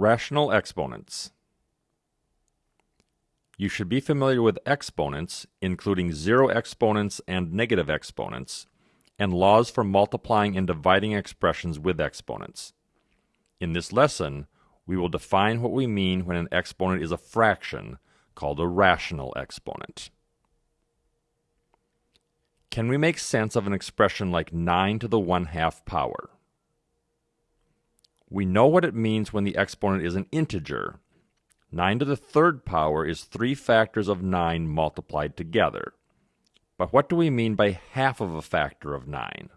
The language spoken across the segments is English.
Rational exponents. You should be familiar with exponents, including zero exponents and negative exponents, and laws for multiplying and dividing expressions with exponents. In this lesson, we will define what we mean when an exponent is a fraction, called a rational exponent. Can we make sense of an expression like 9 to the 1 half power? We know what it means when the exponent is an integer. 9 to the third power is 3 factors of 9 multiplied together. But what do we mean by half of a factor of 9?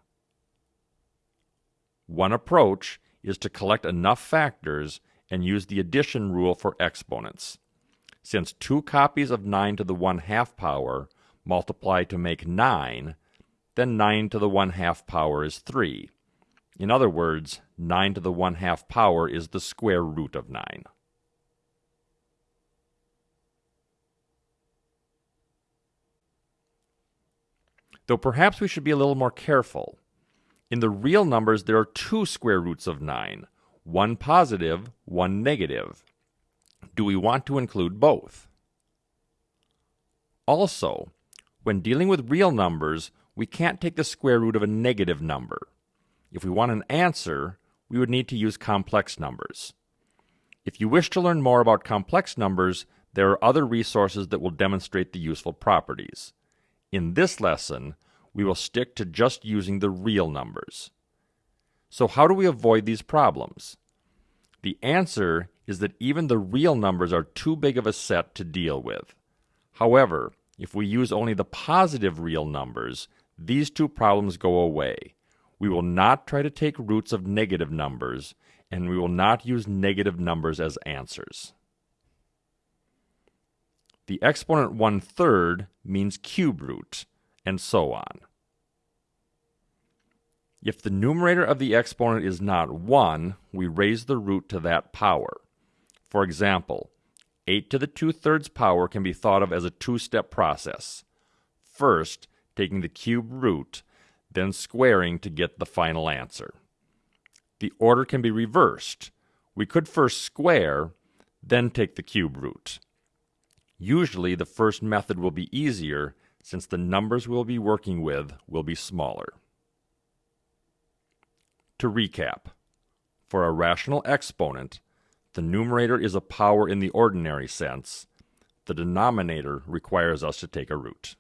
One approach is to collect enough factors and use the addition rule for exponents. Since two copies of 9 to the 1 half power multiply to make 9, then 9 to the 1 half power is 3. In other words, 9 to the 1 half power is the square root of 9. Though perhaps we should be a little more careful. In the real numbers, there are two square roots of 9, one positive, one negative. Do we want to include both? Also, when dealing with real numbers, we can't take the square root of a negative number. If we want an answer, we would need to use complex numbers. If you wish to learn more about complex numbers, there are other resources that will demonstrate the useful properties. In this lesson, we will stick to just using the real numbers. So how do we avoid these problems? The answer is that even the real numbers are too big of a set to deal with. However, if we use only the positive real numbers, these two problems go away. We will not try to take roots of negative numbers, and we will not use negative numbers as answers. The exponent one third means cube root, and so on. If the numerator of the exponent is not 1, we raise the root to that power. For example, 8 to the 2 thirds power can be thought of as a two-step process. First, taking the cube root, then squaring to get the final answer. The order can be reversed. We could first square, then take the cube root. Usually the first method will be easier since the numbers we'll be working with will be smaller. To recap, for a rational exponent, the numerator is a power in the ordinary sense. The denominator requires us to take a root.